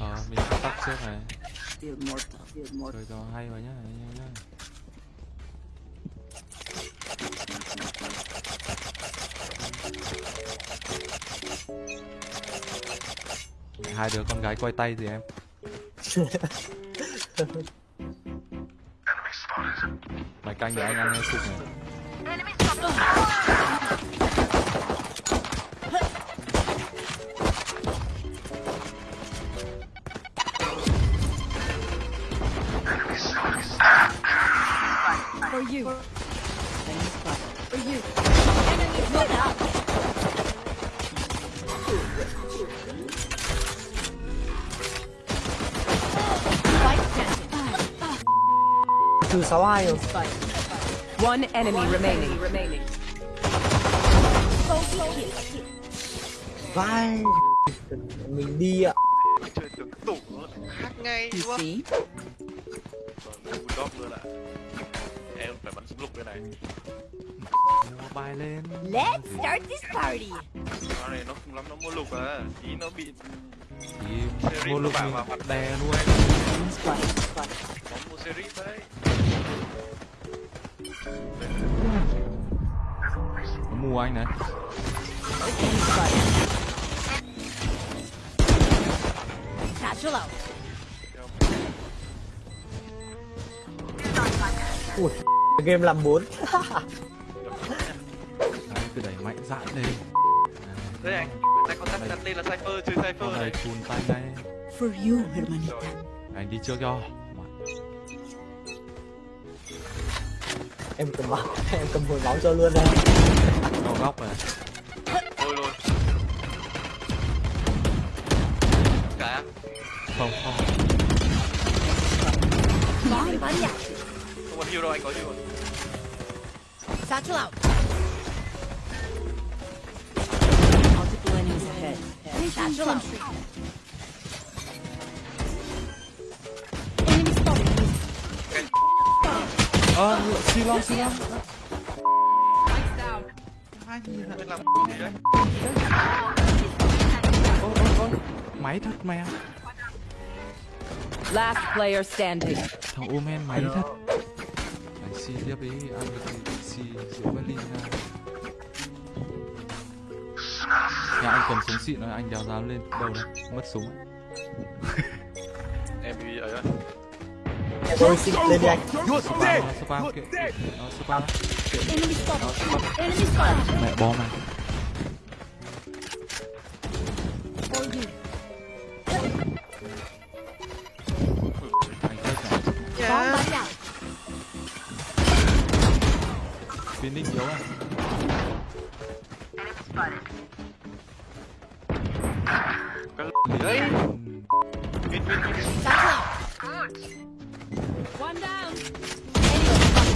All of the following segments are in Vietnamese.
Ờ, mình tắt trước này. Chơi cho hay vào nhá, anh em nhá Hai đứa con gái quay tay gì em? Mày canh để anh ăn sụp này you. Enemy spotted. For you. Enemy spotted up. Spike planted. Trừ 62 rồi. One enemy remaining. remaining. Bogey kill. Vai. Mình đi ạ. chơi tưởng tủ nó khác ngay You đúng không? see? Vâng, bulldog luôn ạ. Phải bắn súng lục đây này. Mua bài lên Let's start this party. Con này nó không lắm nó mua lục à. Tí nó bị Thì mua vào mình vào mặt. đè luôn nó mua series đấy. Nó mua anh này. Satchel out. Ui. Game làm 4. Đấy, cứ đẩy mạnh dạn lên Đây anh, anh có tắt đặt tên là Cypher, chơi Cypher này này. chùn tay ngay For you, hermanita. Anh đi trước cho Em cầm máu, em cầm hồi máu cho luôn đây. Nó góc này Thôi luôn. Cả. Không, không body out. Không còn heal đâu, anh có heal rồi. Satchel out. Multiple enemies ahead. Satchel out. Enemy spotted. Ờ, xì long, xì long Không biết làm gì đấy. Ô, ô, ô Máy thật mẹ Last player standing. Thằng Omen máy thật Anh xì tiếp đi, ăn được thì xì rượu Berlin ra Nhà anh cầm súng xịn rồi, anh đèo dám lên đâu đấy, mất súng Em bị ấy. Em tôi xin lên đi anh. Spam, nó spam kìa Nó spam Enemy spotted. Enemy spotted. Mẹ bom này Đấy. Ừm, Win, win, win. Satchel out. One down.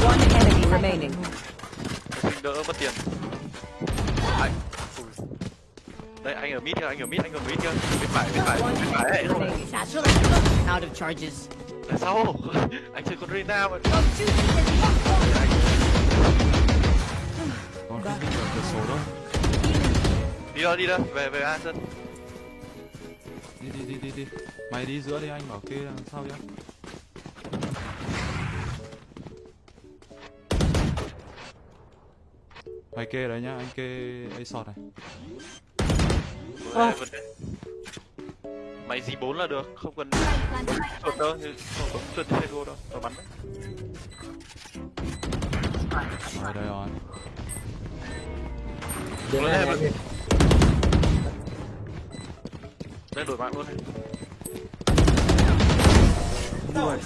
One enemy remaining. Mình đỡ mất tiền. Ui. Đây, anh ở mid kìa, anh ở mid, anh ở mid kìa. Bên phải, bên phải, bên phải out. Of charges. Tại sao? Anh chơi con Reyna mà. Con không vào cửa sổ đâu Đi đâu, đi đâu. Về, về A sân. Đi đi đi đi đi. Mày đi giữa đi anh bảo kê đằng sau nhá. Mày kê đấy nhá, anh kê A sọt này. Đề. Mày Z4 là được, không cần chuột đâu, không chuột go đâu, tao bắn đấy. Rồi. Đây rồi Đến Lên đây đổi mạng luôn này. Out.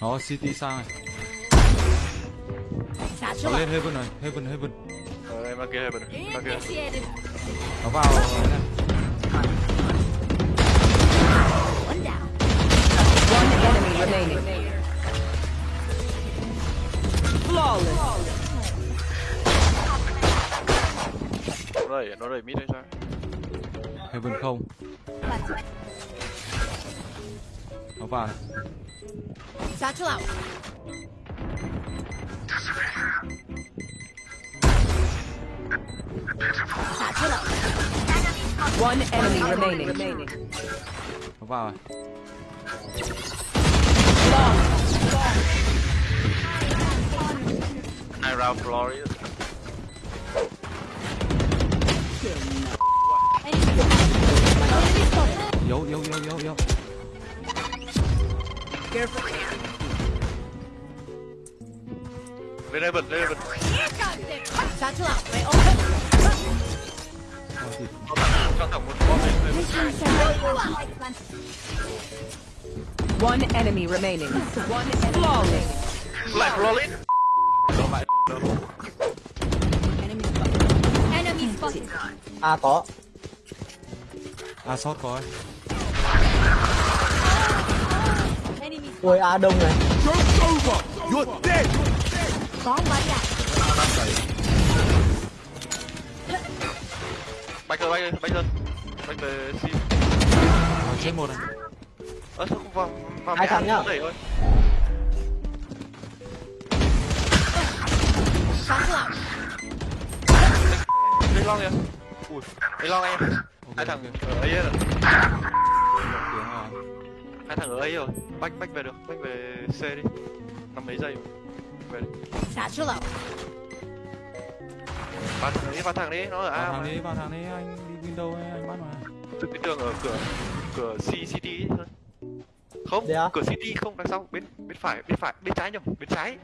Nó city sang này Nó lên Heaven này, Heaven, Heaven Ờ, em kia, ra kia. Nó vào đẩy nó đẩy mid hay sao Heaven không Nó vào Giá chú lão One enemy remaining. Nó vào rồi. Long. Long. I round glorious. My open. Thôi thì cho thẳng cho thẳng một bom lên lên One enemy remaining. One enemy remaining. lại flawless đâu lại đâu Enemy A có. A sót có Ui A đông này. bomb body out. bay cơ bay cơ bay cơ bay về sim Rồi, chết một này. ơ sao không vào vào Hai thằng nhá. đẩy đây long kìa ui đây long em. Hai thằng ở ấy rồi. Hai thằng ở ấy rồi. Bách bách về được. Bách về c đi. Năm mấy giây về đi. Satchel out. ba thằng đi ba thằng đi. Nó ở Vào a thằng mà. đi, vào thằng đi, anh đi window ấy, anh bắt mà. Từ cái tường ở cửa cửa C City ấy thôi. Không, à? cửa City không đằng sau bên bên phải bên phải. Bên trái nhầm bên trái.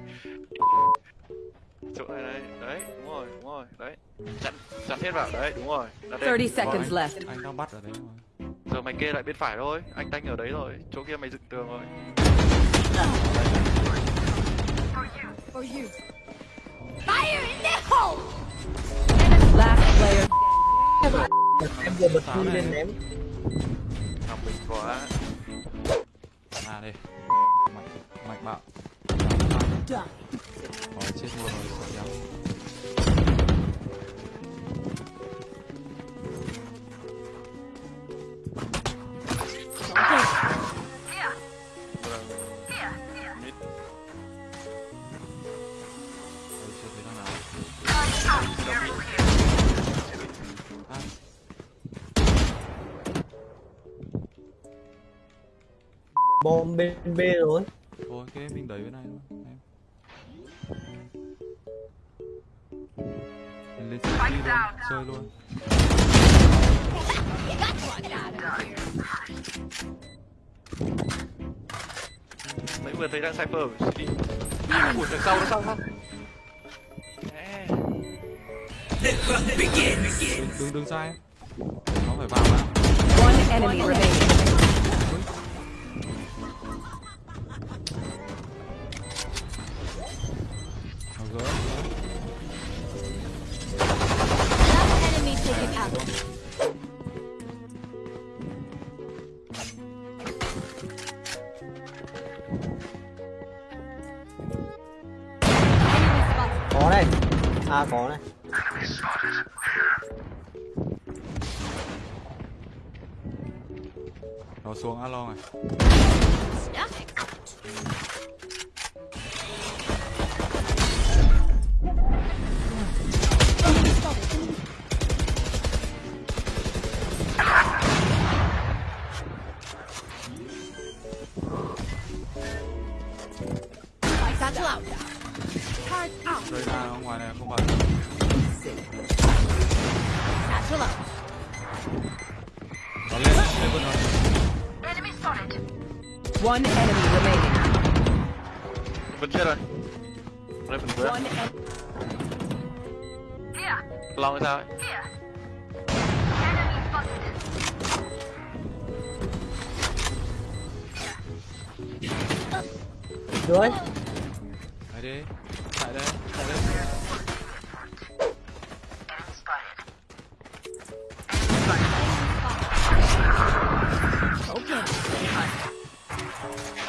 Chỗ này đây, đấy, đúng rồi, đúng rồi, đấy. Chặn chặn hết vào đấy, đúng rồi. Đặt đây. 30 Rồi, seconds anh, left. Anh đang bắt ở đấy mà. Giờ mày kê lại bên phải thôi, anh tanh ở đấy rồi, chỗ kia mày dựng tường rồi. For you. Fire in the hole. Last player. Em vừa bật lên ném. Thằng mình quá. À đây. Mạnh, mạnh bạo. Rồi, chết luôn rồi, sợ nhau. Bom bên B rồi. thôi, cái mình đẩy bên này luôn, chơi luôn. Mấy vừa thấy đang cypher ở City. Ủa đằng sau đằng sau không? Đừng, đừng, đừng sai. Nó phải vào mà. One enemy remaining. Nó A có này. Nó xuống alo này. One enemy remaining. Vẫn chết rồi. Đây. One en- Long hay sao ấy? Dưới. Đấy đi. Chạy đây, chạy đây.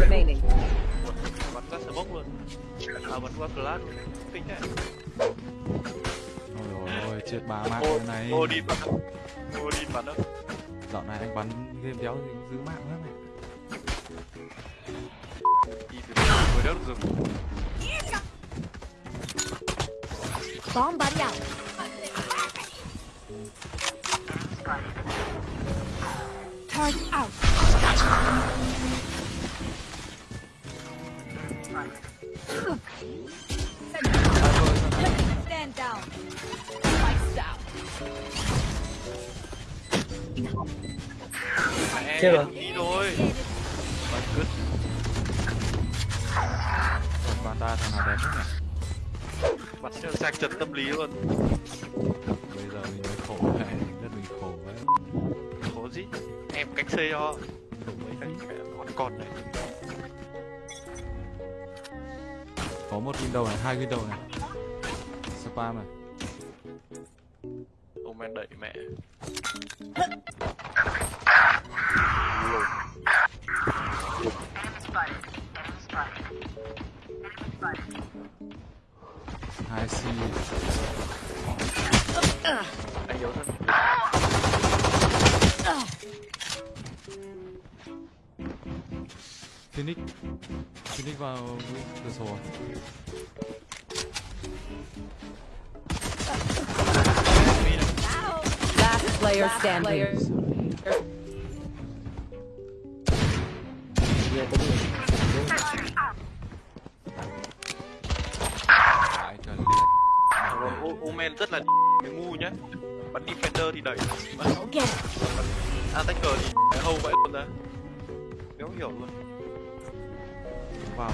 Remaining. Bắn qua smoke luôn. À, bắn qua flash luôn. Kinh thế. ôi ôi ôi chết ba mạng cái này ô đi bắn? Ô đi bắn đâu? dạo này anh bắn game đéo thì cũng giữ mạng lắm này Đi từ từ, đỡ. Bomb buddy out. Turret out. Stand down. Lights out. Mẹ, Chết rồi. đi thôi. Bắn cứt. còn panda thằng nào đẹp nhất này cho sạc chật tâm lý luôn. bây giờ mình mới khổ này rất mình khổ đấy Có gì? Em cách xây cho. Mấy con con này. Có một window này hai window này spam này Ông em đẩy mẹ. hai c Anh yếu thân. Phoenix phoenix vào cửa sổ à? Last player standing. Omen rất là cái ngu nhá. Bắn defender thì đẩy. Bắn attacker thì cái hâu vậy luôn ra. Đéo hiểu luôn. Vào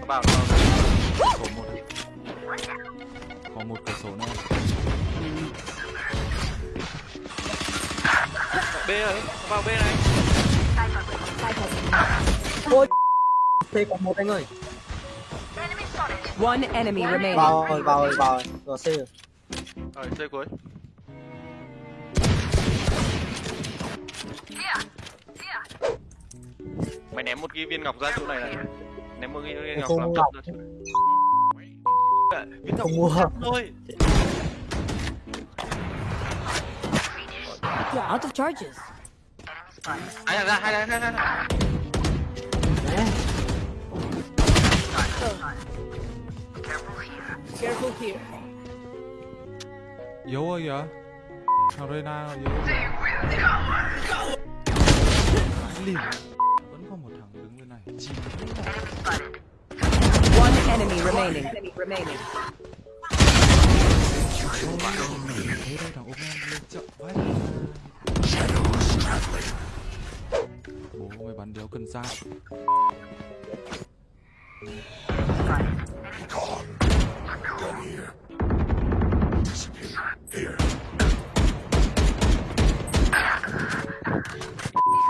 Nó bảo nó sổ một này. có một cửa sổ nữa B rồi, nó vào B này. Ôi C còn một anh ơi One enemy remaining. Vào rồi, vào rồi, vào rồi Vào C rồi Rồi, chơi cuối. Mày ném một cái viên ngọc ra chỗ này này. Ném một cái viên ngọc Không làm ngọc. ra chỗ này. Viên ngọc Không mua thôi. You're out of charges. Hai ra, hai thằng, hai. Đấy. Careful here. yếu rồi kìa thằng Reyna yếu rồi One enemy remaining. Enemy remaining. thế đây thằng ôm em lên chậm quá bố mày bắn đéo cần ra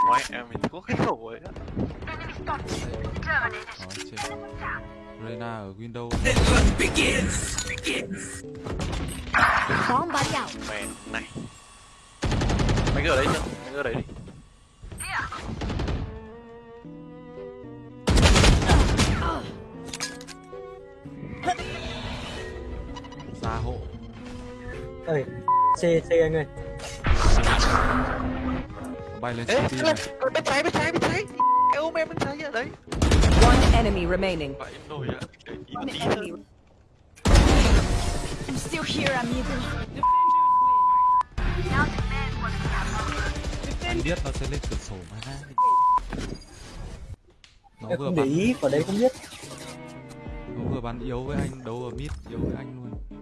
Ngoài em mình có cái khẩu ấy á. Đó, chết Reyna ở window Bomb buddy out. Mẹ này. Mày cứ ở đấy chưa? Mày cứ ở đấy đi. ra hộ Ơi C C anh ơi bay lên Ê, bên trái, bên trái, bên trái. Em ôm em bên trái ở đấy. One enemy remaining. Vậy nổi một One enemy. thôi. I'm still here, amigo. anh biết nó sẽ lên cửa sổ mà ha nó Em vừa không để bắn ý, vào đấy không biết nó vừa bắn yếu với anh đấu ở mid yếu với anh luôn